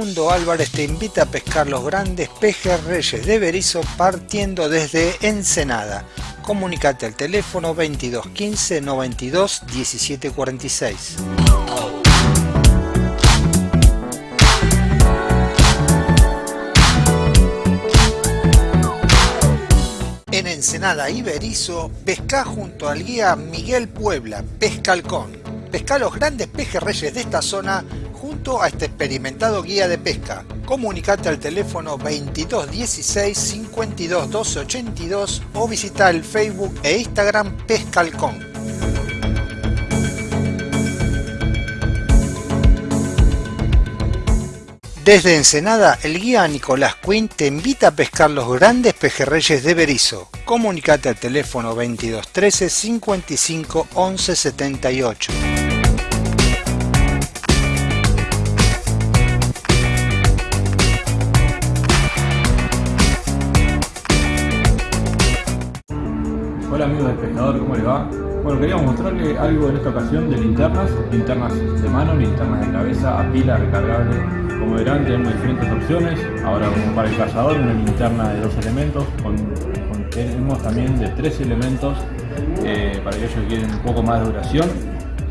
Facundo Álvarez te invita a pescar los grandes pejes reyes de Berizo partiendo desde Ensenada. Comunicate al teléfono 22 15 92 17 46. En Ensenada y Berizo, pesca junto al guía Miguel Puebla, Pescalcón. Pesca los grandes pejes reyes de esta zona a este experimentado guía de pesca. Comunicate al teléfono 2216 52 12 82 o visita el Facebook e Instagram Pescalcón. Desde Ensenada, el guía Nicolás Quinn te invita a pescar los grandes pejerreyes de Berizo. Comunicate al teléfono 2213 55 11 78. Hola amigos del pescador, ¿cómo les va? Bueno, queríamos mostrarle algo en esta ocasión de linternas, linternas de mano, linternas de cabeza, a pila, recargable. Como verán tenemos diferentes opciones, ahora como para el cazador una linterna de dos elementos, con- tenemos también de tres elementos eh, para aquellos que quieren un poco más de duración.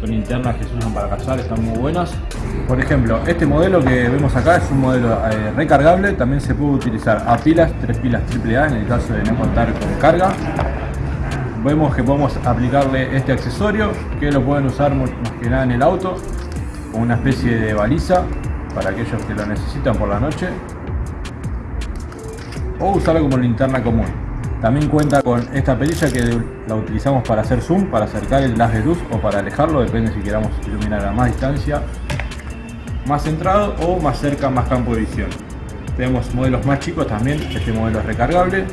Son linternas que se usan para cazar, están muy buenas. Por ejemplo, este modelo que vemos acá es un modelo eh, recargable, también se puede utilizar a pilas, tres pilas AAA en el caso de no contar con carga vemos que podemos aplicarle este accesorio que lo pueden usar más que nada en el auto como una especie de baliza para aquellos que lo necesitan por la noche. O usarlo como linterna común. También cuenta con esta perilla que la utilizamos para hacer zoom para acercar el haz de luz o para alejarlo depende si queramos iluminar a más distancia más centrado o más cerca más campo de visión. Tenemos modelos más chicos también este modelo es recargable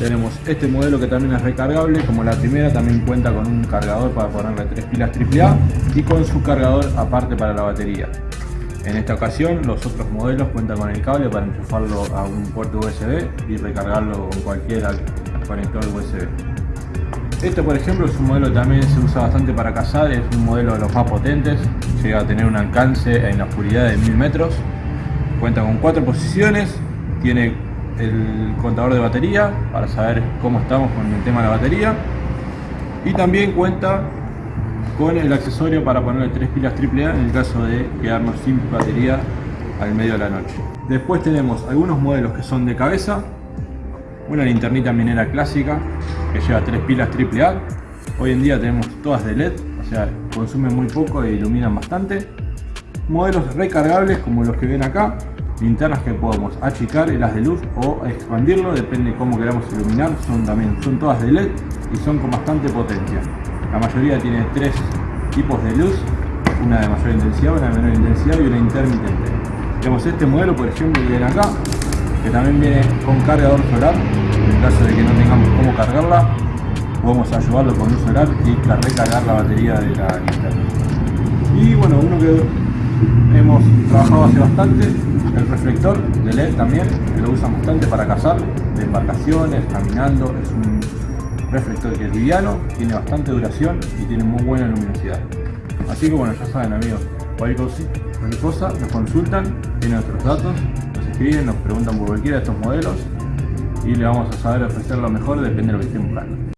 tenemos este modelo que también es recargable, como la primera también cuenta con un cargador para ponerle tres pilas AAA y con su cargador aparte para la batería. En esta ocasión los otros modelos cuentan con el cable para enchufarlo a un puerto USB y recargarlo con cualquier conector USB. Este por ejemplo es un modelo que también se usa bastante para cazar, es un modelo de los más potentes, llega a tener un alcance en la oscuridad de 1000 metros, cuenta con cuatro posiciones, tiene el contador de batería para saber cómo estamos con el tema de la batería y también cuenta con el accesorio para ponerle tres pilas AAA en el caso de quedarnos sin batería al medio de la noche. Después tenemos algunos modelos que son de cabeza, una linternita minera clásica que lleva tres pilas AAA. Hoy en día tenemos todas de LED, o sea, consumen muy poco e iluminan bastante. Modelos recargables como los que ven acá, linternas que podemos achicar el haz de luz o expandirlo, depende cómo queramos iluminar, son también son todas de LED y son con bastante potencia. La mayoría tiene tres tipos de luz, una de mayor intensidad, una de menor intensidad y una intermitente. Tenemos este modelo, por ejemplo, que ven acá, que también viene con cargador solar, en caso de que no tengamos cómo cargarla, podemos ayudarlo con luz solar y recargar la batería de la linterna. Y bueno, uno que hemos trabajado hace bastante, el reflector de LED también, lo usan bastante para cazar, de embarcaciones, caminando, es un reflector que es liviano, tiene bastante duración y tiene muy buena luminosidad. Así que bueno, ya saben amigos, cualquier cosa nos consultan, tienen nuestros datos, nos escriben, nos preguntan por cualquiera de estos modelos y le vamos a saber ofrecer lo mejor, depende de lo que estén buscando.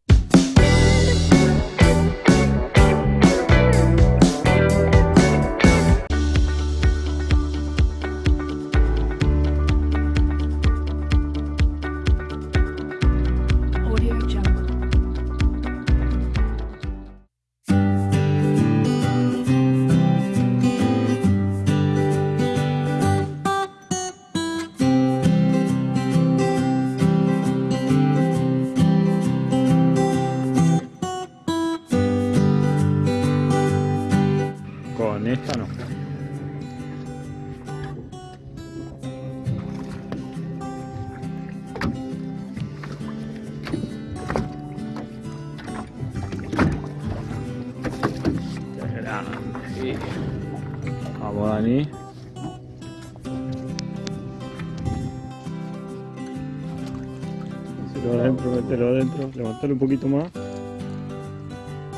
Mételo adentro, mételo adentro, levantalo un poquito más.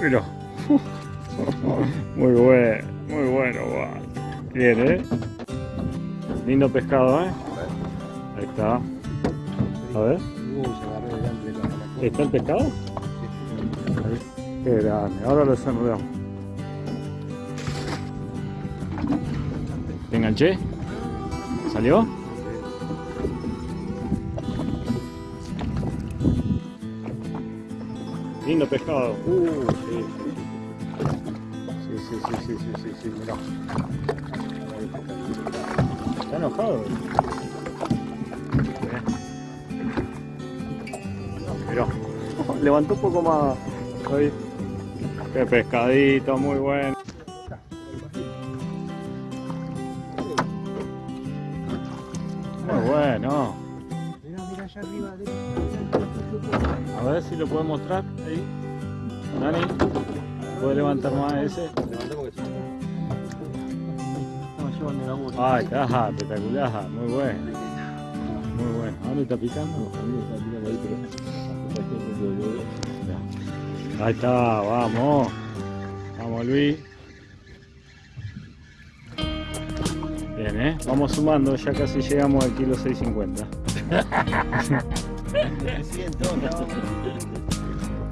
Mira. Muy bueno, muy bueno. Bien, ¿eh? Lindo pescado, ¿eh? Ahí está. A ver. ¿Está el pescado? Qué grande. Ahora lo desarrollamos. ¿Te enganché? ¿Salió? Lindo pescado. Uh, sí, sí. Sí, sí, sí, sí, sí, sí, mirá. Está enojado. Mirá. Levantó un poco más. Qué pescadito, muy bueno. Lo puedo mostrar ahí. Dani, ¿puede levantar más ese? Ah, está, espectacular, muy bueno. Muy bueno. ¿A dónde está picando? Ahí está, vamos. Vamos Luis. Bien, ¿eh? Vamos sumando, ya casi llegamos al kilo 650.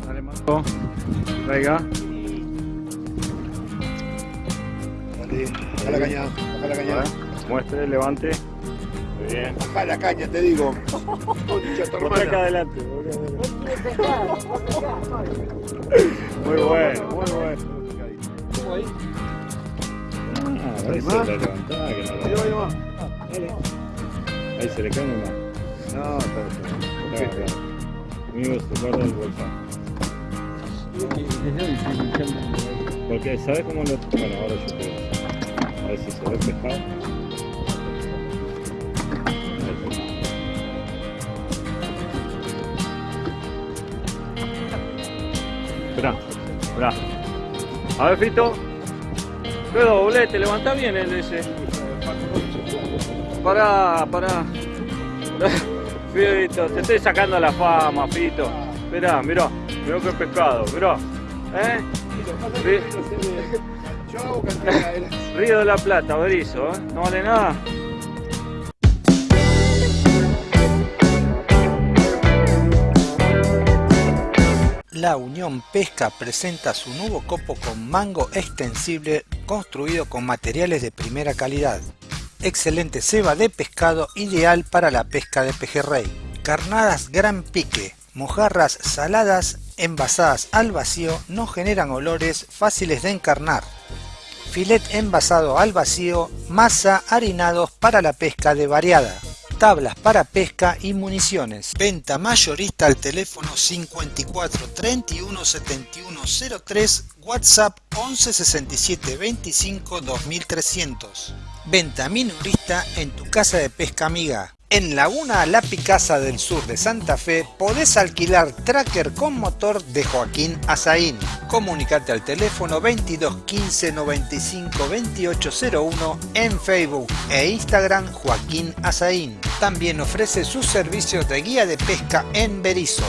Dale, Marco. Traiga. Baja la caña, baja la caña. Muestre, levante. Muy bien. Baja la caña, te digo. Tu Por acá adelante. Muy bueno, muy bueno. Ah, a ver si la levantaba, que no la Ahí va, ahí va. Dale. Ahí se le cae una. No, está bien. Claro, claro. Amigo, se guarda el bolsón. Porque, ¿sabes cómo lo.? Bueno, ahora yo te voy a ver si se ve pescado. Esperá, esperá. A ver, Fito. Qué doblete, levanta bien el ese. Pará, pará. Fito, te estoy sacando la fama, Fito. Mirá, mirá, mirá qué pescado, mirá. ¿Eh? Río de la Plata, Berizo, ¿eh? No vale nada. La Unión Pesca presenta su nuevo copo con mango extensible construido con materiales de primera calidad. Excelente ceba de pescado ideal para la pesca de pejerrey. Carnadas gran pique, mojarras saladas envasadas al vacío no generan olores fáciles de encarnar. Filet envasado al vacío, masa harinados para la pesca de variada tablas para pesca y municiones. Venta mayorista al teléfono 54 31 71 03, WhatsApp 11 67 25 2300. Venta minorista en tu casa de pesca amiga. En Laguna La Picasa del sur de Santa Fe podés alquilar tracker con motor de Joaquín Azaín. Comunicate al teléfono 22 15 95 2801 en Facebook e Instagram Joaquín Azaín. También ofrece sus servicios de guía de pesca en Berizo.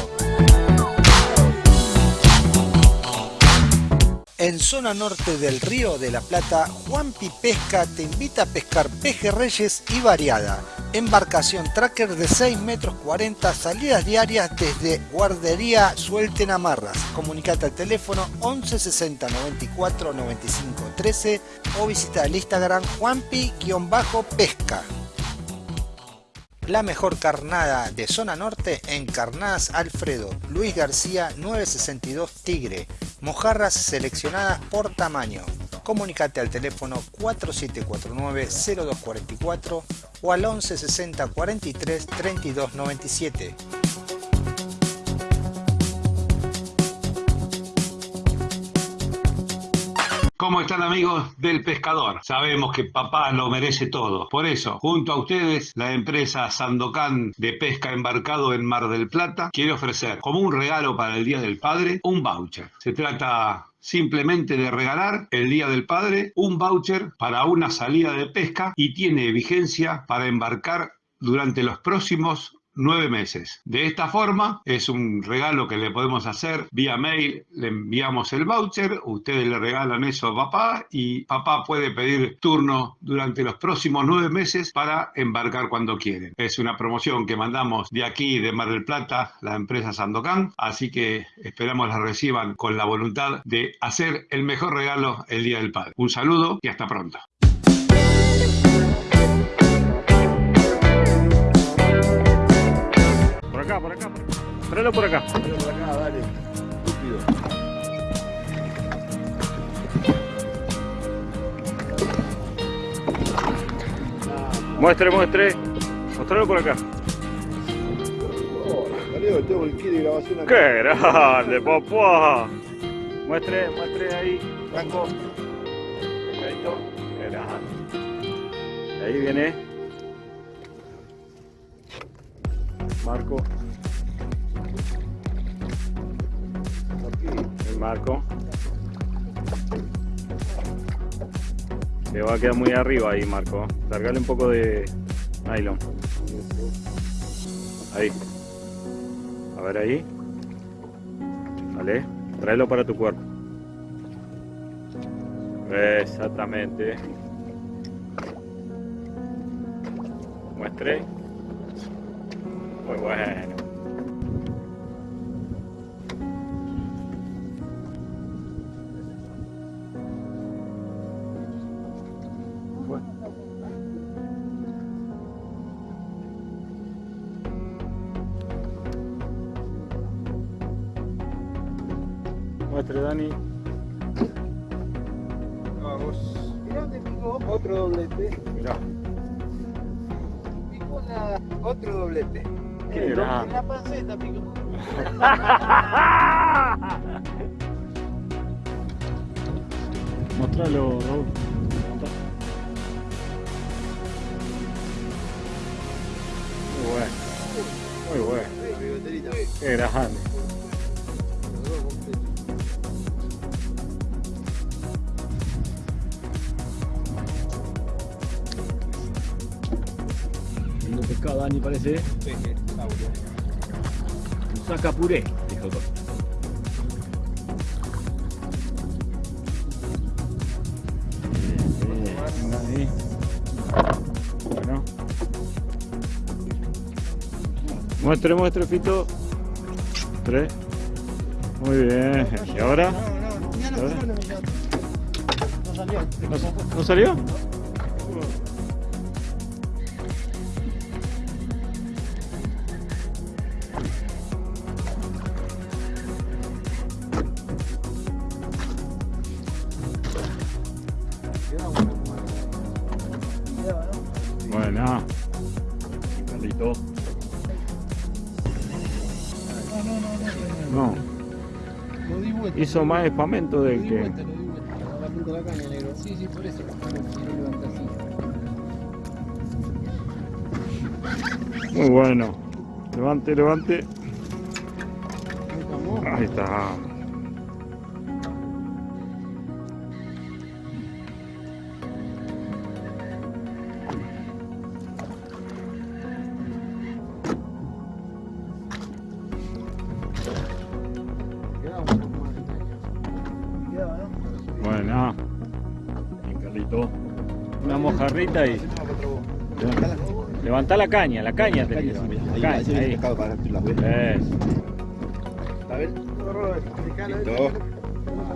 En zona norte del Río de la Plata, Juanpi Pesca te invita a pescar pejerreyes y variada. Embarcación tracker de 6 metros 40, salidas diarias desde Guardería Suelten Amarras. Comunicate al teléfono 11 60 94 95 13 o visita el Instagram Juanpi-pesca. La mejor carnada de zona norte en Carnadas Alfredo, Luis García 962 Tigre, mojarras seleccionadas por tamaño. Comunicate al teléfono 4749-0244 o al 1160 43 32 97. ¿Cómo están amigos del pescador? Sabemos que papá lo merece todo. Por eso, junto a ustedes, la empresa Sandocan de Pesca Embarcado en Mar del Plata quiere ofrecer como un regalo para el Día del Padre un voucher. Se trata simplemente de regalar el Día del Padre un voucher para una salida de pesca y tiene vigencia para embarcar durante los próximos nueve meses. De esta forma, es un regalo que le podemos hacer vía mail, le enviamos el voucher, ustedes le regalan eso a papá y papá puede pedir turno durante los próximos nueve meses para embarcar cuando quieren. Es una promoción que mandamos de aquí, de Mar del Plata, la empresa Sandocan, así que esperamos la reciban con la voluntad de hacer el mejor regalo el Día del Padre. Un saludo y hasta pronto. Por acá. Tráelo por acá. Dale por acá, dale. Estúpido. Muestre, muestre. Mostralo por acá. Oh. ¡Qué grande, papá! Muestre, muestre ahí, Franco. Qué grande. Ahí viene. Marco. El Marco. Le va a quedar muy arriba ahí, Marco. Largale un poco de nylon. Ahí. A ver ahí. Vale. Tráelo para tu cuerpo. Exactamente. Muestre. Muy bueno. Mostralo, Raúl. Muy bueno. Muy bueno. Qué grande. Lindo pescado, Dani, parece. Un saca puré, dijo Muestre, muestre, Fito. Tres. Muy bien. ¿Y ahora? ¿Ahora? ¿No, ¿No salió? Bueno. Hizo más espamento que. de así. Muy bueno. Levante, levante. Ahí está. ¿No? Carlito. Una mojarrita y. Levantá la caña, la caña te digo. Ahí, Caña, ahí.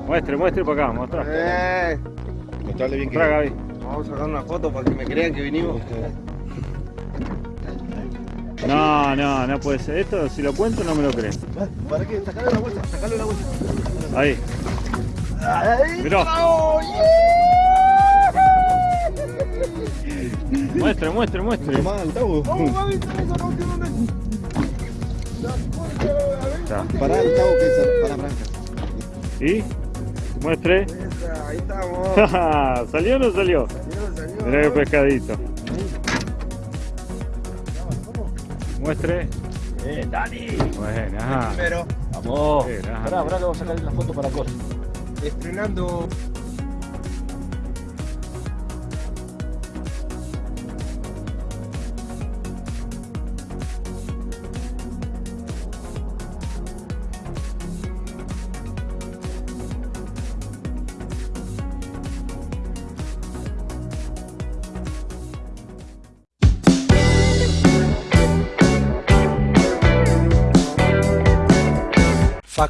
Muestre, muestre para acá, mostrá. Eh. Mostrarle bien que. Gaby. Vamos a sacar una foto para que me crean que vinimos. No, no, no puede ser. Esto, si lo cuento, no me lo creen. ¿Para qué? Sacale la la vuelta. Ahí. Mirá. Muestre, muestre, muestre. Altavo. Está. Pará, Altavo, que es para Branca. ¿Y? Muestre. Ahí estamos. ¿Salió o no salió? Mirá qué pescadito. Muestre. Eh, Dani. Bueno, ajá. Pero Vamos. Pará, pará que vamos a sacar la foto para cosas. Estrenando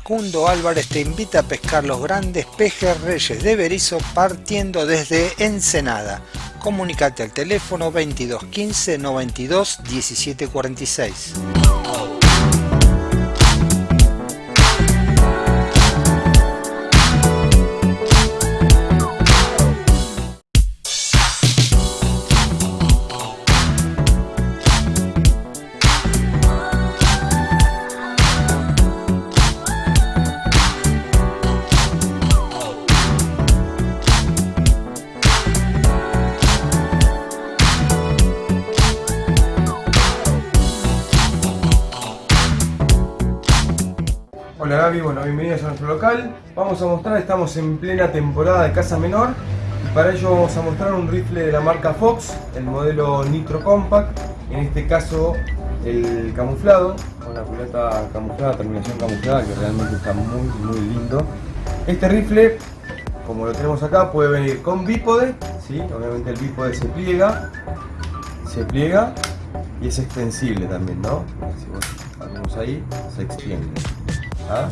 Facundo Álvarez te invita a pescar los grandes pejes reyes de Berizo partiendo desde Ensenada. Comunicate al teléfono 22 15 92 17 Vamos a mostrar, estamos en plena temporada de caza menor y para ello vamos a mostrar un rifle de la marca Fox, el modelo Nitro Compact, en este caso el camuflado, con la culata camuflada, terminación camuflada, que realmente está muy muy lindo. Este rifle, como lo tenemos acá, puede venir con bípode, ¿sí? obviamente el bípode se pliega, se pliega y es extensible también, ¿no? Si vos ahí, se extiende. ¿Ah?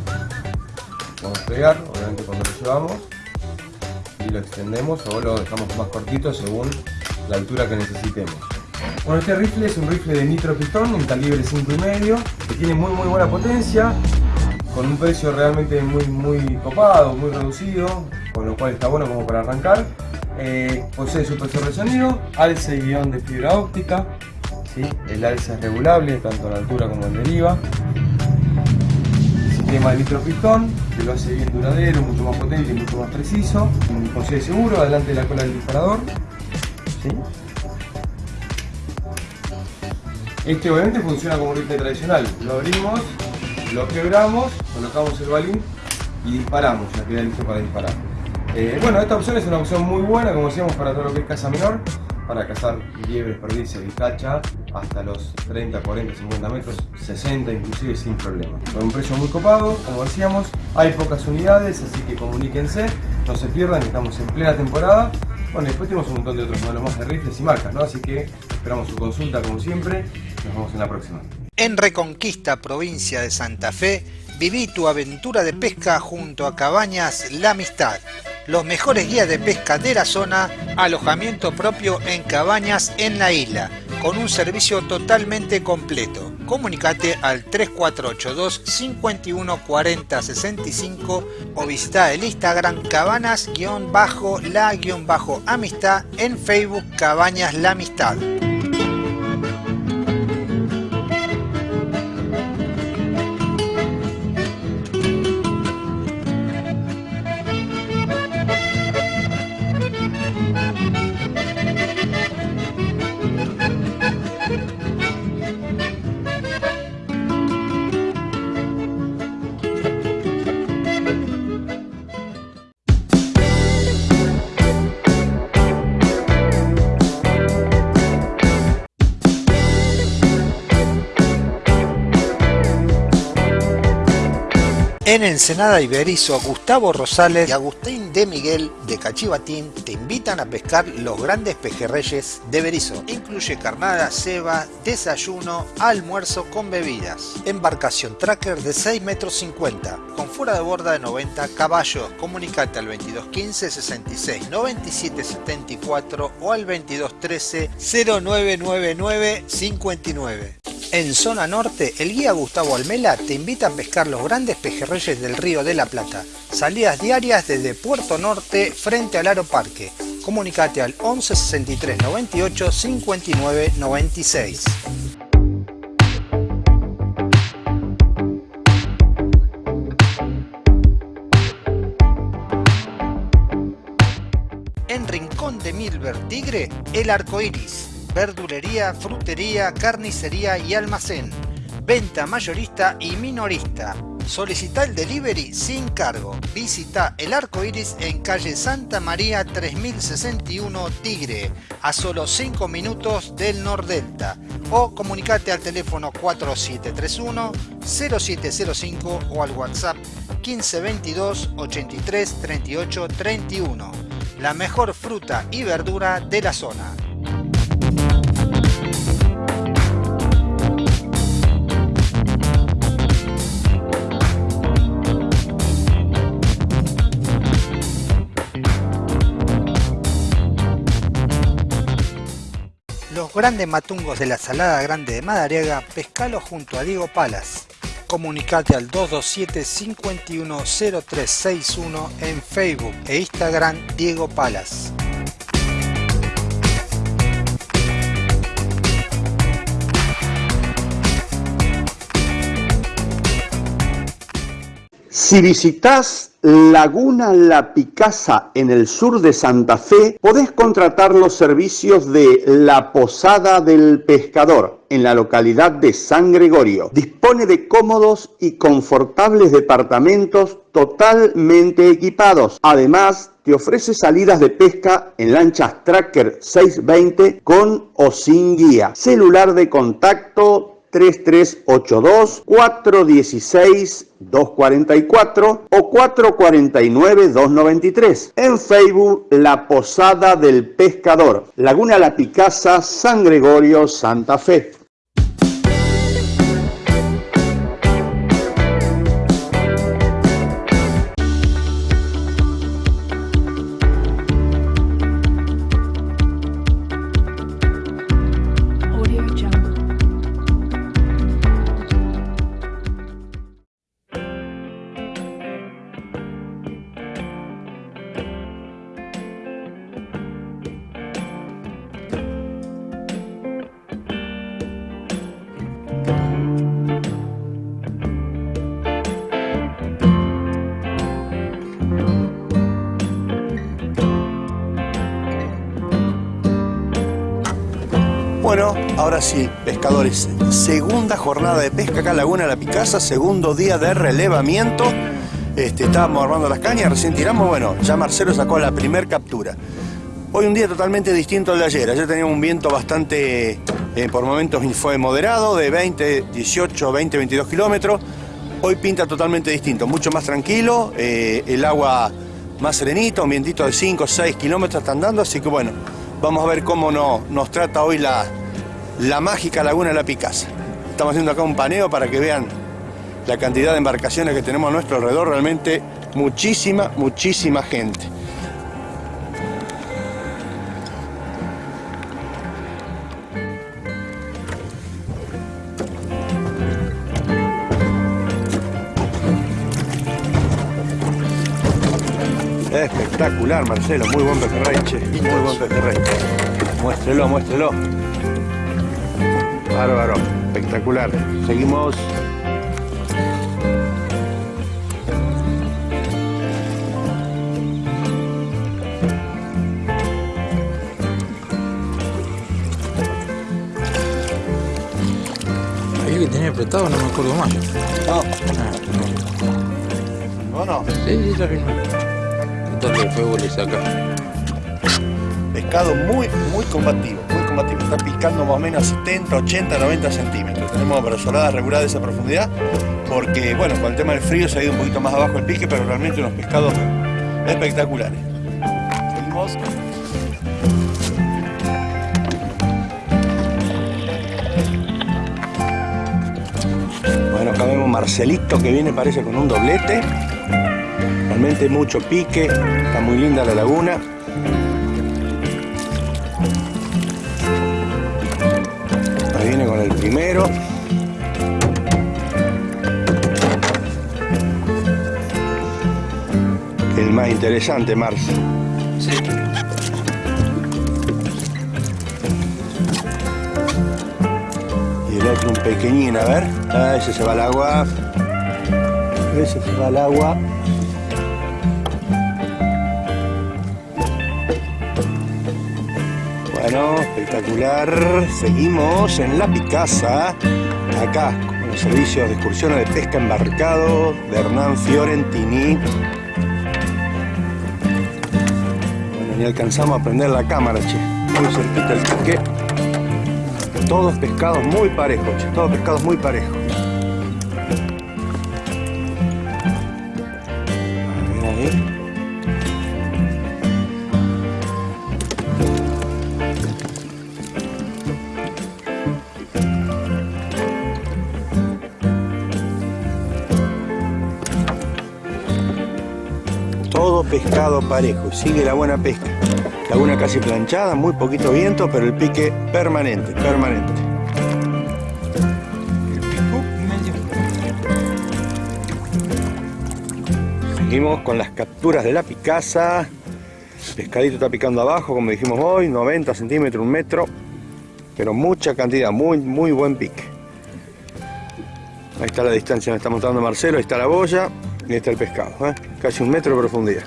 Vamos a pegar, obviamente cuando lo llevamos y lo extendemos o lo dejamos más cortito según la altura que necesitemos. Bueno, este rifle es un rifle de nitro pistón en calibre 5,5 que tiene muy muy buena potencia con un precio realmente muy muy copado, muy reducido, con lo cual está bueno como para arrancar. Eh, posee supresor de sonido, alce y guion de fibra óptica, el alce es regulable tanto en altura como en deriva sistema de nitropistón que lo hace bien duradero, mucho más potente y mucho más preciso. Posee seguro, adelante de la cola del disparador. Este obviamente funciona como un rifle tradicional. Lo abrimos, lo quebramos, colocamos el balín y disparamos, ya queda listo para disparar. Eh, bueno, esta opción es una opción muy buena, como decíamos, para todo lo que es caza menor, para cazar liebres, perdices, vizcacha, hasta los 30, 40, 50 metros, 60 inclusive sin problema. Con un precio muy copado, como decíamos, hay pocas unidades, así que comuníquense, no se pierdan, estamos en plena temporada. Bueno, después tenemos un montón de otros modelos más de rifles y marcas, ¿no? Así que esperamos su consulta como siempre, nos vemos en la próxima. En Reconquista, provincia de Santa Fe, viví tu aventura de pesca junto a Cabañas La Amistad los mejores guías de pesca de la zona, alojamiento propio en cabañas en la isla, con un servicio totalmente completo. Comunicate al 3482 51 40 65 o visita el Instagram cabanas-la-amistad en Facebook Cabañas La Amistad. En Ensenada Iberizo, Gustavo Rosales y Agustín de Miguel de Cachivatín te invitan a pescar los grandes pejerreyes de Berizo. Incluye carnada, ceba, desayuno, almuerzo con bebidas. Embarcación tracker de 6 metros 50, con fuera de borda de 90 caballos. Comunicate al 2215 66 97 74 o al 2213 0999 59. En zona norte, el guía Gustavo Almela te invita a pescar los grandes pejerreyes del río de la Plata. Salidas diarias desde Puerto Norte frente al Aro Parque. Comunicate al 11 63 98 59 96. En Rincón de Milver Tigre, el arco iris verdulería, frutería, carnicería y almacén. Venta mayorista y minorista. Solicita el delivery sin cargo. Visita el arco iris en calle Santa María 3061 Tigre, a solo 5 minutos del Nordelta. O comunicate al teléfono 4731 0705 o al WhatsApp 1522 83 38 31. La mejor fruta y verdura de la zona. Los grandes matungos de la Salada Grande de Madariaga, pescalo junto a Diego Palas. Comunicate al 227-510361 en Facebook e Instagram Diego Palas. Si visitas Laguna La Picasa en el sur de Santa Fe, podés contratar los servicios de La Posada del Pescador en la localidad de San Gregorio. Dispone de cómodos y confortables departamentos totalmente equipados. Además, te ofrece salidas de pesca en lanchas Tracker 620 con o sin guía. Celular de contacto 3382 416 244 o 449 293. En Facebook La Posada del Pescador, Laguna La Picasa, San Gregorio, Santa Fe. Jornada de pesca acá en Laguna La Picasa, segundo día de relevamiento. Este, estábamos armando las cañas, recién tiramos, bueno, ya Marcelo sacó la primer captura. Hoy un día totalmente distinto al de ayer. Ayer teníamos un viento bastante, eh, por momentos fue moderado, de 20, 18, 20, 22 kilómetros. Hoy pinta totalmente distinto, mucho más tranquilo, eh, el agua más serenito, un vientito de 5, 6 kilómetros está andando, así que bueno, Vamos a ver cómo no, nos trata hoy la, la mágica Laguna de la Picasa. Estamos haciendo acá un paneo para que vean la cantidad de embarcaciones que tenemos a nuestro alrededor. Realmente muchísima, muchísima gente. Espectacular, Marcelo. Muy buen pejerrey, che. Muy buen pejerrey. Muéstrelo, muéstrelo. Bárbaro. Espectacular. Seguimos. Había que tenía apretado, no me acuerdo más. No. Ah, ¿No, no? Sí, sí, filmé. Entonces el fuego le saca. Pescado muy, muy combativo, Está picando más o menos a 70, 80, 90 centímetros. Tenemos brazoladas reguladas de esa profundidad porque, bueno, con el tema del frío se ha ido un poquito más abajo el pique, pero realmente unos pescados espectaculares. Seguimos. Bueno, acá vemos Marcelito que viene parece con un doblete. Realmente mucho pique, está muy linda la laguna. Interesante, Marce. Sí. Y el otro un pequeñín, a ver. Ah, ese se va al agua. Ese se va al agua. Bueno, espectacular. Seguimos en La Picasa, acá con los servicios de excursiones de pesca embarcado de Hernán Fiorentini. Ni alcanzamos a prender la cámara, che. Muy cerquita el pique. Todos pescados muy parejos, che. Todos pescados muy parejos. Pescado parejo. Sigue la buena pesca. Laguna casi planchada, muy poquito viento, pero el pique permanente, permanente. Seguimos con las capturas de la picasa. Pescadito está picando abajo, como dijimos hoy, 90 centímetros, un metro. Pero mucha cantidad, muy, muy buen pique. Ahí está la distancia, me está mostrando Marcelo, ahí está la boya y ahí está el pescado. ¿eh? Casi un metro de profundidad.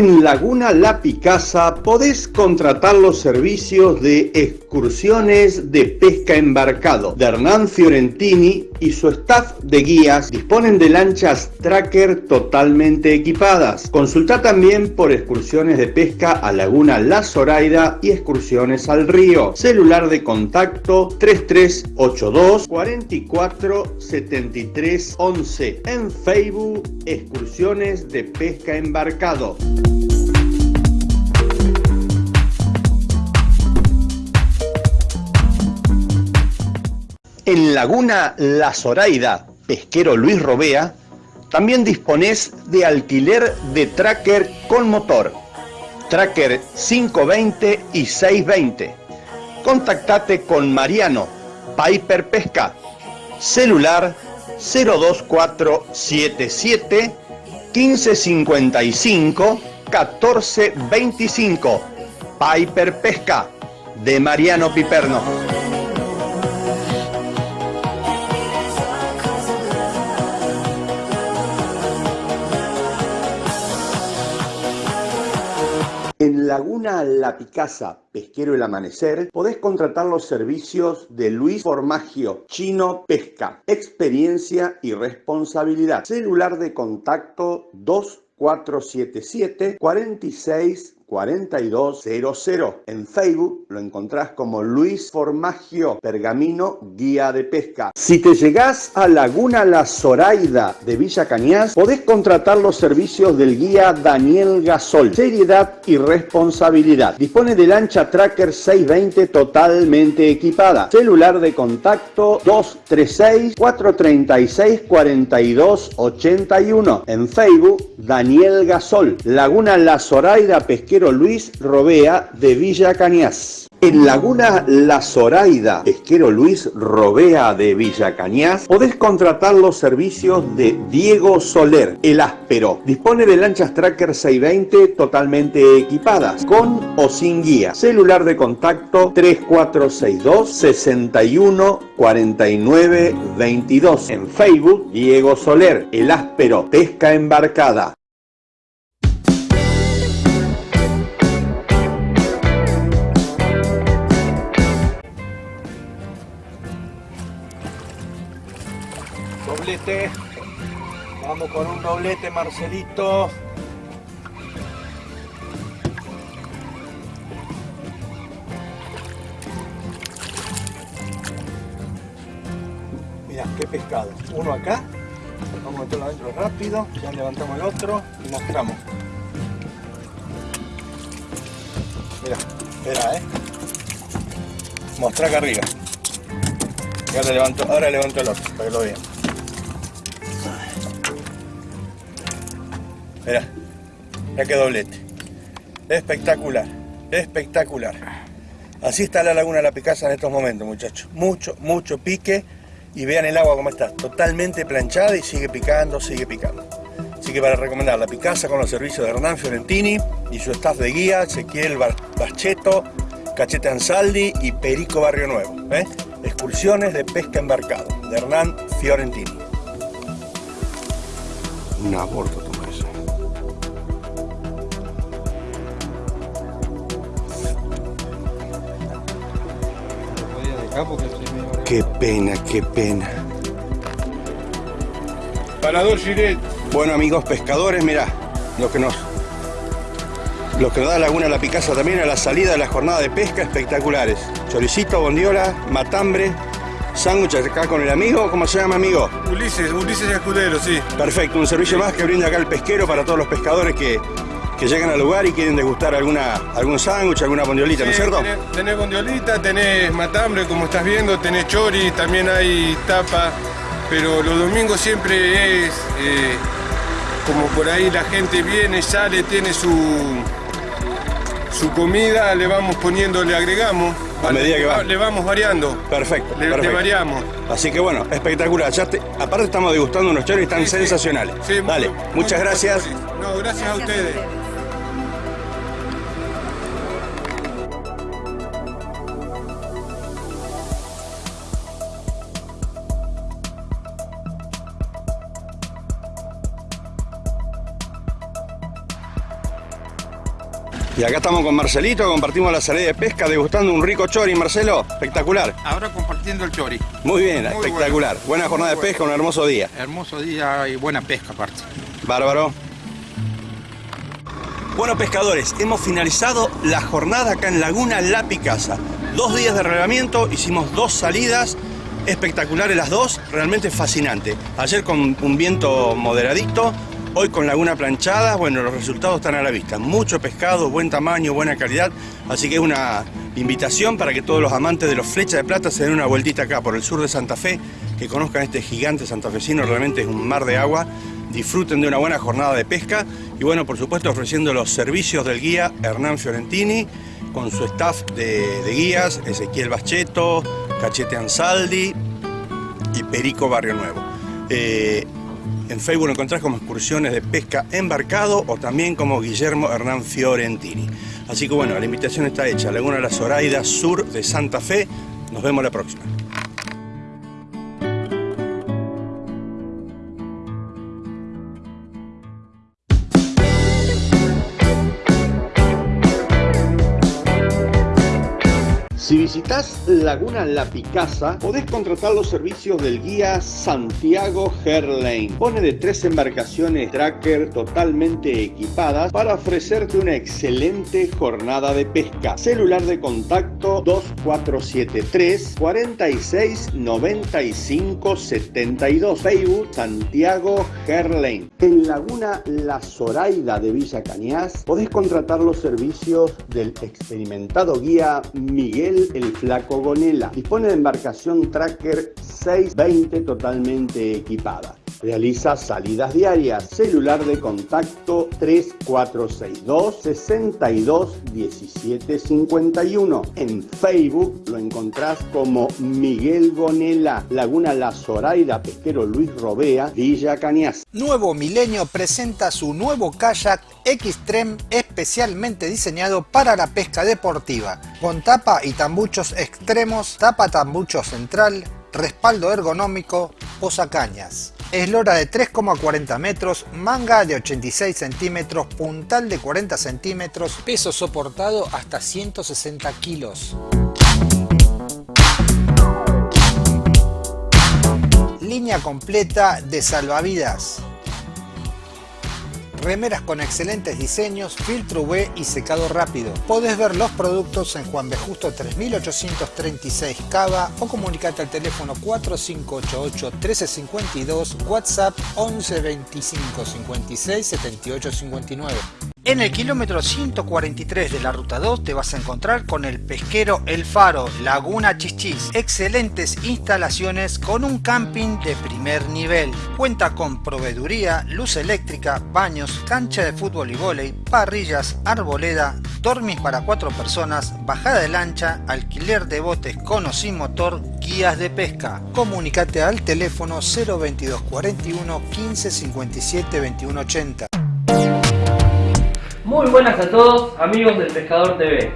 En Laguna La Picasa podés contratar los servicios de excursiones de pesca embarcado de Hernán Fiorentini y su staff de guías disponen de lanchas tracker totalmente equipadas. Consulta también por excursiones de pesca a Laguna La Zoraida y excursiones al río. Celular de contacto 3382 44 73 11. En Facebook, excursiones de pesca embarcado. En Laguna La Zoraida, pesquero Luis Robea, también disponés de alquiler de tracker con motor, tracker 520 y 620. Contactate con Mariano, Piper Pesca, celular 02477 1555 1425. Piper Pesca, de Mariano Piperno. Laguna La Picasa, Pesquero El Amanecer, podés contratar los servicios de Luis Formagio, Chino Pesca, experiencia y responsabilidad. Celular de contacto 2477 46 4200. En Facebook lo encontrás como Luis Formagio Pergamino Guía de Pesca. Si te llegás a Laguna La Zoraida de Villa Cañas, podés contratar los servicios del guía Daniel Gasol. Seriedad y responsabilidad. Dispone de lancha Tracker 620 totalmente equipada. Celular de contacto 236 436 42 81. En Facebook Daniel Gasol. Laguna La Zoraida Luis Robea de Villa Cañas. En Laguna La Zoraida, pesquero Luis Robea de Villa Cañas, podés contratar los servicios de Diego Soler, el áspero. Dispone de lanchas Tracker 620 totalmente equipadas, con o sin guía. Celular de contacto 3462 61 49 22. En Facebook, Diego Soler, el áspero, pesca embarcada. Vamos con un doblete, Marcelito. Mira, qué pescado. Uno acá. Vamos a meterlo adentro rápido. Ya levantamos el otro y mostramos. Mira, espera, eh. Mostra acá arriba. Y ahora levanto, ahora levanto el otro para que lo vean. Mira, ya que doblete. Espectacular, espectacular. Así está la laguna de la Picasa en estos momentos, muchachos. Mucho, mucho pique. Y vean el agua como está, totalmente planchada y sigue picando, sigue picando. Así que para recomendar la Picasa con los servicios de Hernán Fiorentini y su staff de guía, Ezequiel Bacheto, Cachete Ansaldi y Perico Barrio Nuevo. ¿eh? Excursiones de pesca embarcado, de Hernán Fiorentini. Un aborto Qué pena, qué pena. Parador Giret. Bueno amigos pescadores, mirá, lo que nos lo que nos da Laguna La Picasa también a la salida de la jornada de pesca espectaculares. Choricito, bondiola, matambre, sándwich acá con el amigo, ¿cómo se llama amigo? Ulises, Ulises Escudero, sí. Perfecto, un servicio más que brinda acá el pesquero para todos los pescadores que, que llegan al lugar y quieren degustar alguna, algún sándwich, alguna bondiolita, ¿no es cierto? Tenés, tenés bondiolita, tenés matambre, como estás viendo, tenés chori, también hay tapa, pero los domingos siempre es eh, como por ahí la gente viene, sale, tiene su, su comida, le vamos poniendo, le agregamos. A medida que va. Le vamos variando. Perfecto, Le, variamos. Así que bueno, espectacular. Ya te- aparte estamos degustando unos choris tan sensacionales. Sí, muy- Dale, muy muchas gracias. No, gracias a ustedes. Y acá estamos con Marcelito, compartimos la salida de pesca, degustando un rico chori, Marcelo. Espectacular. Ahora compartiendo el chori. Muy bien, Muy espectacular. bueno. Buena jornada de pesca, un hermoso día. Hermoso día y buena pesca aparte. Bárbaro. Bueno, pescadores, hemos finalizado la jornada acá en Laguna La Picasa. Dos días de relevamiento, hicimos dos salidas, espectaculares las dos, realmente fascinante. Ayer con un viento moderadito, hoy con Laguna Planchada, bueno, los resultados están a la vista. Mucho pescado, buen tamaño, buena calidad, así que es una invitación para que todos los amantes de los flechas de plata se den una vueltita acá por el sur de Santa Fe, que conozcan este gigante santafesino, realmente es un mar de agua disfruten de una buena jornada de pesca y bueno, por supuesto ofreciendo los servicios del guía Hernán Fiorentini con su staff de, guías, Ezequiel Bacheto, Cachete Ansaldi y Perico Barrio Nuevo. Eh, en Facebook lo encontrás como excursiones de pesca embarcado o también como Guillermo Hernán Fiorentini. Así que bueno, la invitación está hecha. Laguna la Zoraida, sur de Santa Fe. Nos vemos la próxima. Si visitas Laguna La Picasa, podés contratar los servicios del guía Santiago Herlane. Pone de tres embarcaciones tracker totalmente equipadas para ofrecerte una excelente jornada de pesca. Celular de contacto 2473 46 95 72. Facebook Santiago Herlane. En Laguna La Zoraida de Villa Cañas podés contratar los servicios del experimentado guía Miguel el Flaco Gonela. Dispone de embarcación Tracker 620 totalmente equipada. Realiza salidas diarias. Celular de contacto 3462 62 17 51. En Facebook lo encontrás como Miguel Gonela, Laguna La Zoraida, Pesquero Luis Robea, Villa Cañas. Nuevo Milenio presenta su nuevo kayak Xtreme especialmente diseñado para la pesca deportiva, con tapa y tambuchos extremos, tapa tambucho central, respaldo ergonómico, posacañas. Eslora de 3,40 metros, manga de 86 centímetros, puntal de 40 centímetros, peso soportado hasta 160 kilos. Línea completa de salvavidas. Remeras con excelentes diseños, filtro UV y secado rápido. Podés ver los productos en Juan B. Justo 3836 Cava o comunicate al teléfono 4588 1352, WhatsApp 11 25 56 78 59. En el kilómetro 143 de la ruta 2 te vas a encontrar con el pesquero El Faro, Laguna Chichis. Excelentes instalaciones con un camping de primer nivel. Cuenta con proveeduría, luz eléctrica, baños, cancha de fútbol y vóley, parrillas, arboleda, dormis para cuatro personas, bajada de lancha, alquiler de botes con o sin motor, guías de pesca. Comunicate al teléfono 022 41 15 57 21 80. Muy buenas a todos, amigos del Pescador TV.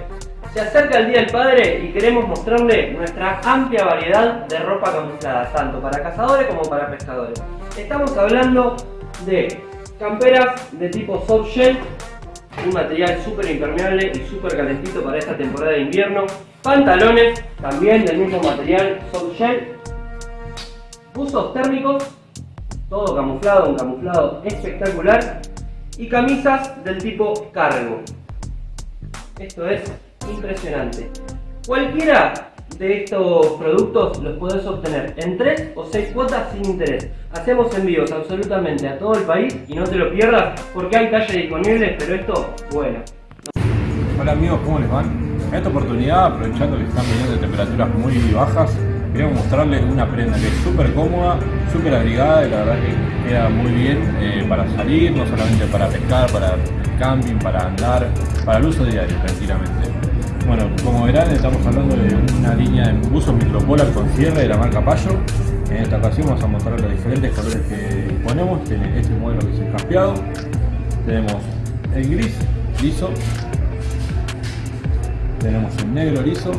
Se acerca el Día del Padre y queremos mostrarle nuestra amplia variedad de ropa camuflada, tanto para cazadores como para pescadores. Estamos hablando de camperas de tipo soft shell, un material súper impermeable y súper calentito para esta temporada de invierno. Pantalones, también del mismo material soft shell. Buzos térmicos, todo camuflado, un camuflado espectacular y camisas del tipo cargo. Esto es impresionante. Cualquiera de estos productos los podés obtener en 3 o 6 cuotas sin interés. Hacemos envíos absolutamente a todo el país y no te lo pierdas porque hay talles disponibles, pero esto, bueno. Hola amigos, ¿cómo les van? En esta oportunidad, aprovechando que están viniendo temperaturas muy bajas, queremos mostrarles una prenda que es súper cómoda, súper abrigada y la verdad que queda muy bien eh, para salir, no solamente para pescar, para camping, para andar, para el uso diario tranquilamente. Bueno, como verán estamos hablando de una línea de buzos micropolar con cierre de la marca Payo. En esta ocasión vamos a mostrar los diferentes colores que ponemos. Tiene este modelo que es el caspeado. Tenemos el gris liso. Tenemos el negro liso.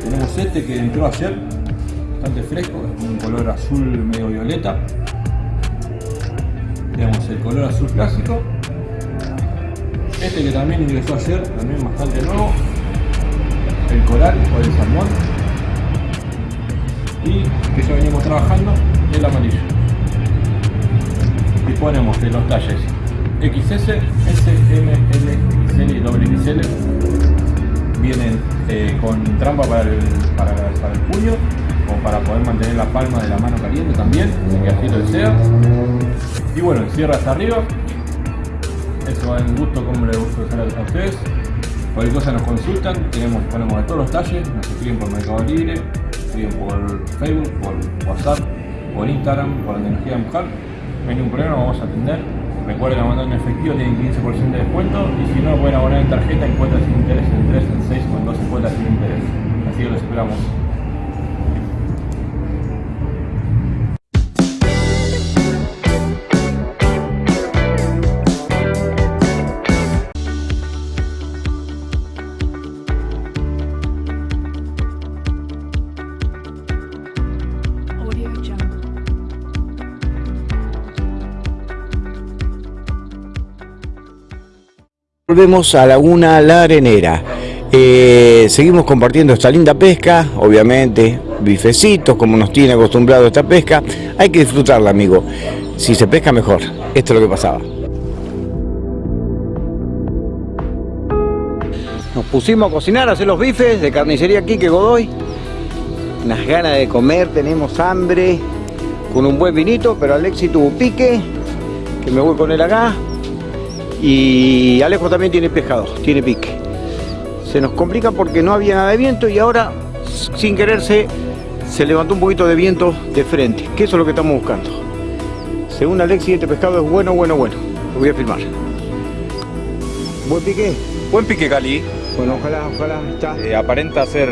Tenemos este que entró ayer, bastante fresco, es un color azul medio violeta. Tenemos el color azul clásico este que también ingresó ayer, también bastante nuevo. El coral o el salmón. Y que ya venimos trabajando, el amarillo. Disponemos de los talles XS, S, M, L, XL y doble XL. Vienen eh, con trampa para el puño o para poder mantener la palma de la mano caliente también, que así lo desea. Y bueno, cierra hasta arriba, eso va en gusto como le gusta usar a ustedes. Cualquier cosa nos consultan, tenemos, ponemos de todos los talles, nos escriben por Mercado Libre, escriben por Facebook, por WhatsApp, por Instagram, por la tecnología de mujer. No hay ningún problema, vamos a atender. Recuerden mandar en efectivo, tienen 15% de descuento y si no pueden abonar en tarjeta en cuotas sin interés en 3, en 6 o en 12 cuotas sin interés. Así que los esperamos. Volvemos a Laguna La Arenera. Eh, seguimos compartiendo esta linda pesca, obviamente, bifecitos, como nos tiene acostumbrado esta pesca. Hay que disfrutarla, amigo. Si se pesca mejor. Esto es lo que pasaba. Nos pusimos a cocinar, a hacer los bifes de carnicería Quique Godoy. Unas ganas de comer, tenemos hambre, con un buen vinito, pero Alexi tuvo pique, que me voy con él acá. Y Alejo también tiene pescado, tiene pique. Se nos complica porque no había nada de viento y ahora, sin quererse, se levantó un poquito de viento de frente, que eso es lo que estamos buscando. Según Alexi, este pescado es bueno, bueno, bueno. Lo voy a filmar. ¿Buen pique? Buen pique, Cali. Bueno, ojalá, ojalá, está. Eh, aparenta ser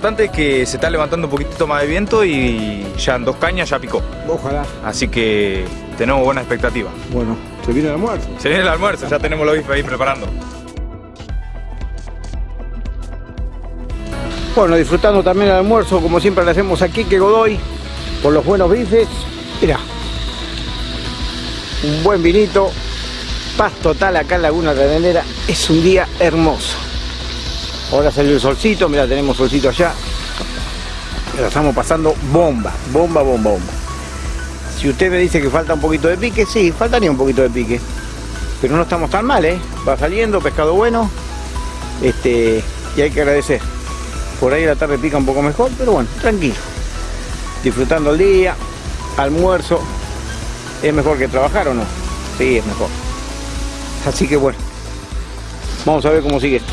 importante es que se está levantando un poquitito más de viento y ya en dos cañas ya picó. Ojalá. Así que tenemos buena expectativa. Bueno, se viene el almuerzo. Se viene el almuerzo, ya tenemos los bifes ahí preparando. Bueno, disfrutando también el almuerzo, como siempre le hacemos aquí, que Godoy, por los buenos bifes. Mira, un buen vinito, paz total acá en Laguna Arenera. Es un día hermoso. Ahora salió el solcito, mira, tenemos solcito allá. La estamos pasando bomba, bomba, bomba, bomba. Si usted me dice que falta un poquito de pique, sí, faltaría un poquito de pique. Pero no estamos tan mal, ¿eh? Va saliendo, pescado bueno. Este, y hay que agradecer. Por ahí la tarde pica un poco mejor, pero bueno, tranquilo. Disfrutando el día, almuerzo. ¿Es mejor que trabajar o no? Sí, es mejor. Así que bueno, vamos a ver cómo sigue esto.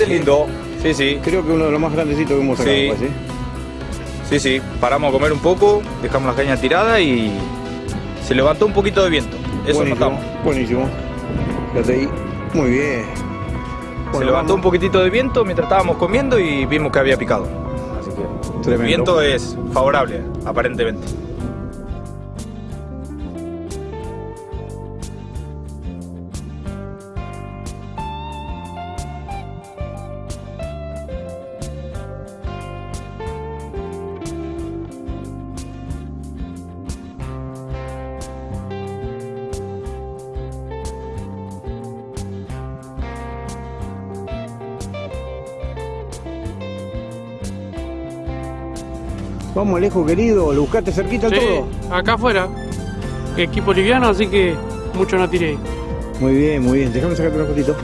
Lindo. Es lindo, sí, sí. Creo que uno de los más grandecitos que hemos sacado. Sí. pues, ¿eh? Sí, sí, paramos a comer un poco, dejamos la caña tirada y se levantó un poquito de viento. Eso buenísimo, notamos. Buenísimo. Fíjate ahí. Muy bien. Se levantó vamos. un poquitito de viento mientras estábamos comiendo y vimos que había picado. Así que el Tremendo. viento es favorable, aparentemente. Vamos, Alejo, querido. ¿Lo buscaste cerquita Sí, todo? acá afuera. Equipo liviano, así que mucho no tiré. Muy bien, muy bien. Déjame sacarte una fotito.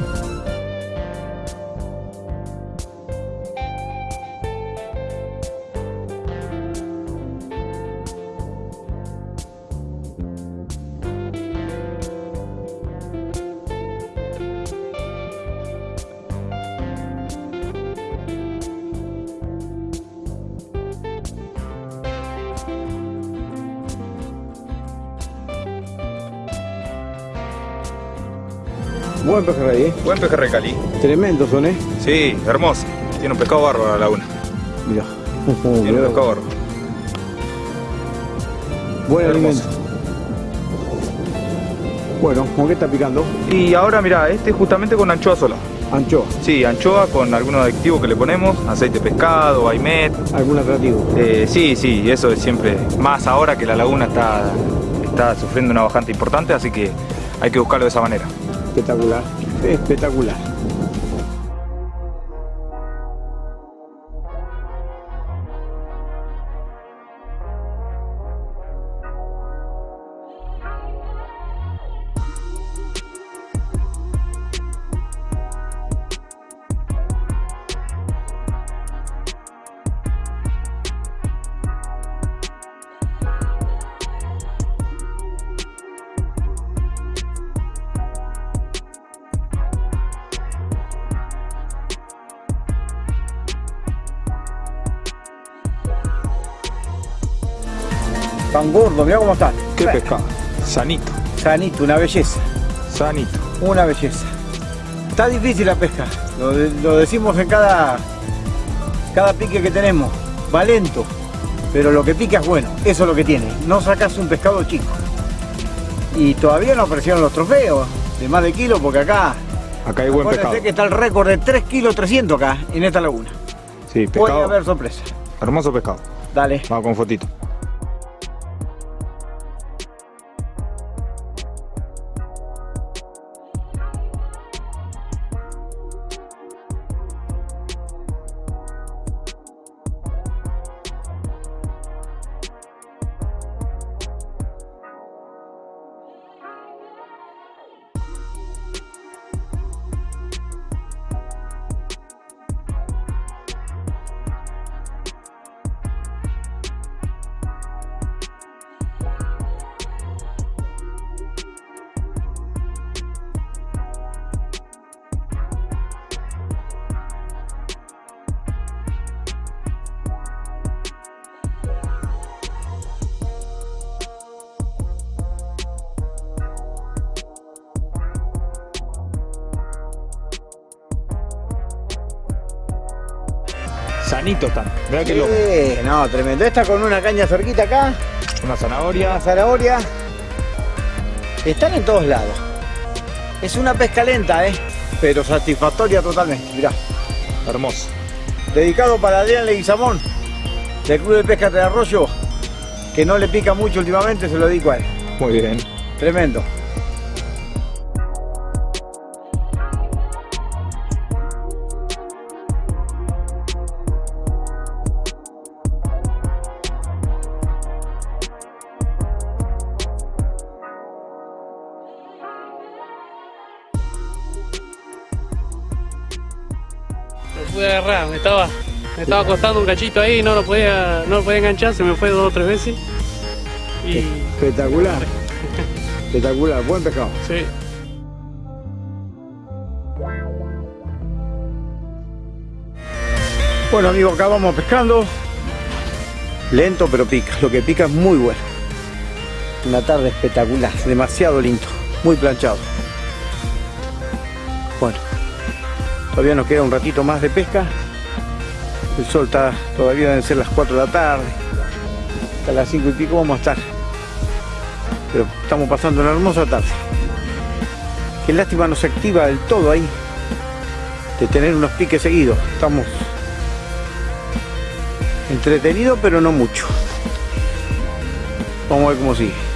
Buen pejerrey Cali. Tremendos son, ¿eh? Sí, hermoso. Tiene un pescado bárbaro la laguna. Mira. Tiene un pescado bárbaro. Buen Hermoso. alimento. Bueno, ¿con qué está picando? Y ahora mira, este justamente con anchoa sola. Anchoa. Sí, anchoa con algunos aditivos que le ponemos, aceite de pescado, baimet. ¿Algún atractivo? Eh, sí, sí, eso es siempre, más ahora que la laguna está, está sufriendo una bajante importante, así que hay que buscarlo de esa manera. Espectacular. Espectacular. Mira cómo está. ¿Qué pescado? Sanito. Sanito, una belleza. Sanito. Una belleza. Está difícil la pesca. Lo, de- lo decimos en cada, cada pique que tenemos. Va lento. Pero lo que pica es bueno. Eso es lo que tiene. No sacas un pescado chico. Y todavía no aparecieron los trofeos de más de kilo porque acá. Acá hay buen pescado. que está el récord de 3 kilos 300 acá en esta laguna. Sí, Puede pescado. haber sorpresa. Hermoso pescado. Dale. Vamos con fotito. Está. Mirá que loco. Sí, no, tremendo. Esta con una caña cerquita acá. Una zanahoria. Una zanahoria. Están en todos lados. Es una pesca lenta, ¿eh? Pero satisfactoria totalmente. Mirá. Hermoso. Dedicado para Adrián Leguizamón, del Club de Pesca de Arroyo, que no le pica mucho últimamente, se lo dedico a él. Muy bien. Tremendo. Estaba costando un cachito ahí, no lo podía, no lo podía enganchar, se me fue dos o tres veces. Y Espectacular. Espectacular, buen pescado. sí, Bueno amigos, acá vamos pescando. Lento pero pica, lo que pica es muy bueno. Una tarde espectacular, demasiado lindo, muy planchado. Bueno, todavía nos queda un ratito más de pesca. El sol está, todavía deben ser las 4 de la tarde. Hasta las 5 y pico vamos a estar. Pero estamos pasando una hermosa tarde. Qué lástima no se activa del todo ahí. De tener unos piques seguidos. Estamos entretenidos pero no mucho. Vamos a ver cómo sigue.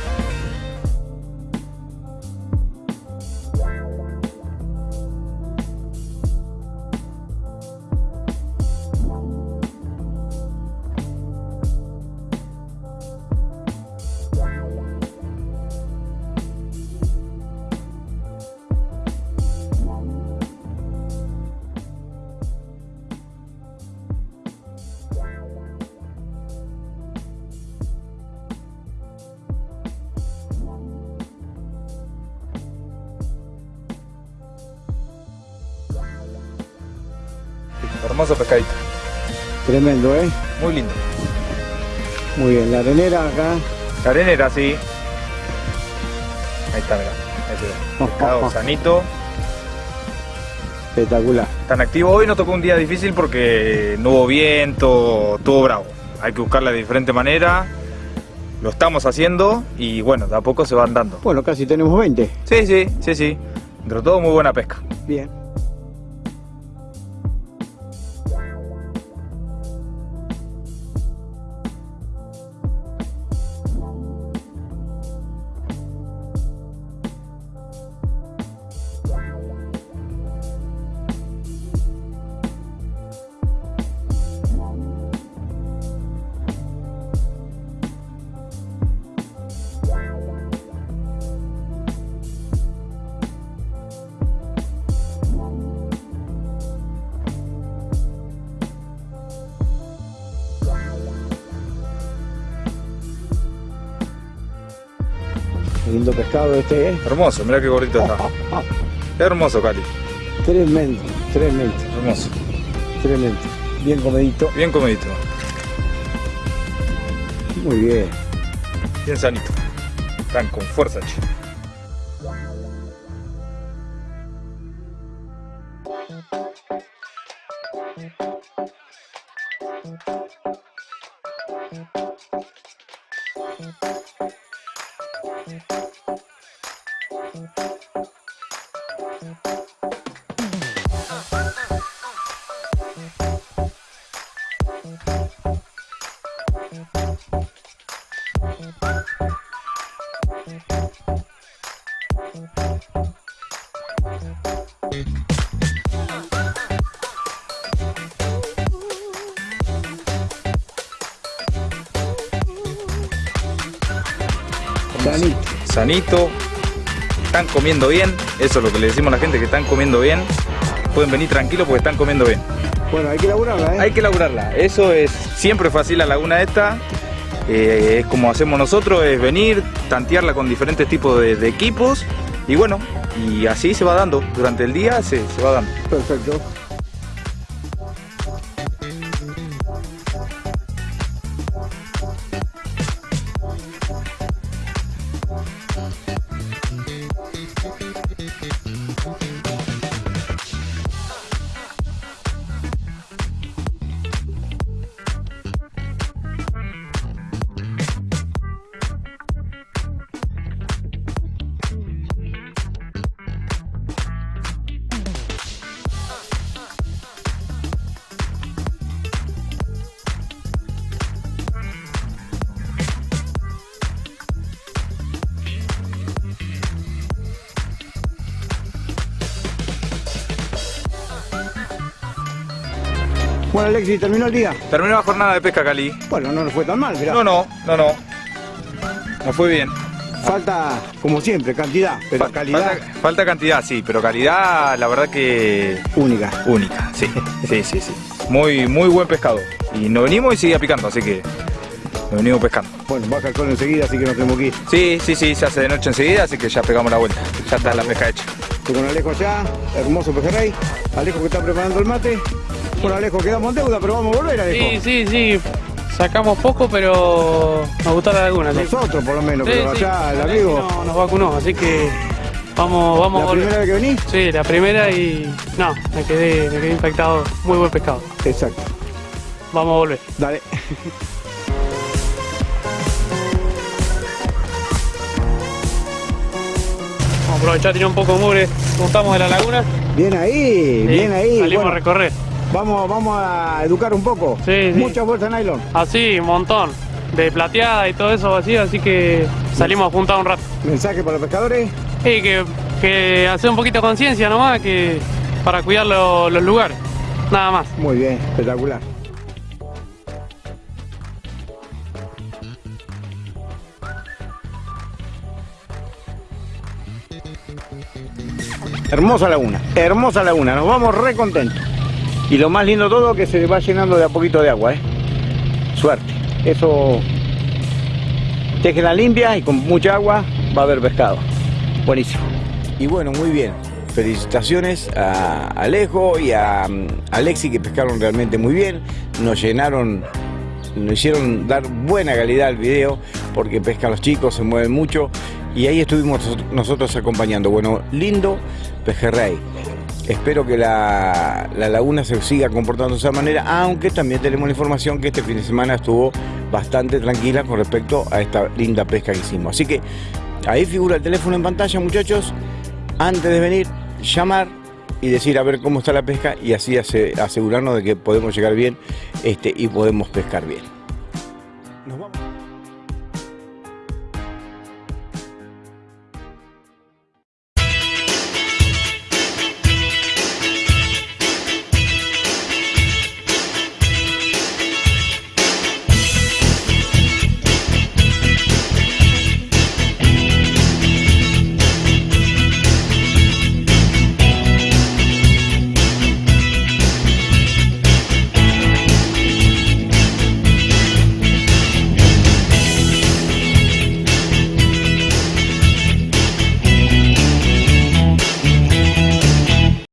Tremendo, ¿eh? Muy lindo. Muy bien, la arenera acá. La arenera, sí. Ahí está, mirá. Ese pescado sanito. Espectacular. Tan activo. Hoy nos tocó un día difícil porque no hubo viento, estuvo bravo. Hay que buscarla de diferente manera. Lo estamos haciendo y bueno, de a poco se van dando. Bueno, casi tenemos 20. Sí, sí, sí, sí. Entre todo, muy buena pesca. Bien. Lindo pescado este, ¿eh? Hermoso, mira qué gordito está. Hermoso, Cali. Tremendo, tremendo. Hermoso. Tremendo. Bien comedito. Bien comedito. Muy bien. Bien sanito. Están con fuerza, che. Están comiendo bien. Eso es lo que le decimos a la gente, que están comiendo bien. Pueden venir tranquilos porque están comiendo bien. Bueno, hay que laburarla, ¿eh? Hay que laburarla. Eso es siempre fácil la laguna esta. Eh, es como hacemos nosotros, es venir, tantearla con diferentes tipos de, de equipos. Y bueno, y así se va dando. Durante el día se, se va dando. Perfecto. Bueno, Alexis, ¿terminó el día? Terminó la jornada de pesca, Cali. Bueno, no nos fue tan mal, mirá. No, no, no, no. Nos fue bien. Falta, como siempre, cantidad, pero calidad Falta, falta cantidad, sí, pero calidad, la verdad que única. única, sí. Sí, sí, sí. Muy, muy buen pescado. Y nos venimos y sigue picando, así que nos venimos pescando. Bueno, baja el sol enseguida, así que nos tenemos que ir. Sí, sí, sí, se hace de noche enseguida, así que ya pegamos la vuelta. Ya está la pesca hecha. Estoy con Alejo allá, hermoso pejerrey. Alejo que está preparando el mate. Por Alejo quedamos en deuda, pero vamos a volver, Alejo. Sí, sí, sí. Sacamos poco, pero nos gustó la laguna. sí. Nosotros, por lo menos, Sí, pero sí. allá el amigo. no- nos vacunó, así que vamos, vamos ¿La a volver. primera vez que venís? Sí, la primera y. No, me quedé, me quedé impactado. Muy buen pescado. Exacto. Vamos a volver. Dale. Vamos a aprovechar, tirar un poco de mugre. Juntamos de la laguna. Bien ahí, bien ahí. Salimos Bueno, a recorrer. Vamos, vamos a educar un poco. Sí, sí. Mucha bolsa de nylon. Así, un montón. De plateada y todo eso vacío, así que salimos a juntar un rato. ¿Mensaje para los pescadores? Sí, que, que hacer un poquito de conciencia nomás, que para cuidar lo- los lugares. Nada más. Muy bien, espectacular. Hermosa laguna, hermosa laguna, nos vamos re contentos. Y lo más lindo todo que se va llenando de a poquito de agua, ¿eh? Suerte. Eso la limpia y con mucha agua va a haber pescado. Buenísimo. Y bueno, muy bien. Felicitaciones a Alejo y a mm, Alexi que pescaron realmente muy bien. Nos llenaron, nos hicieron dar buena calidad al video porque pescan los chicos, se mueven mucho y ahí estuvimos nosotros acompañando. Bueno, lindo pejerrey. Espero que la, la laguna se siga comportando de esa manera, aunque también tenemos la información que este fin de semana estuvo bastante tranquila con respecto a esta linda pesca que hicimos. Así que ahí figura el teléfono en pantalla, muchachos. Antes de venir, llamar y decir a ver cómo está la pesca y así ase- asegurarnos de que podemos llegar bien este, y podemos pescar bien.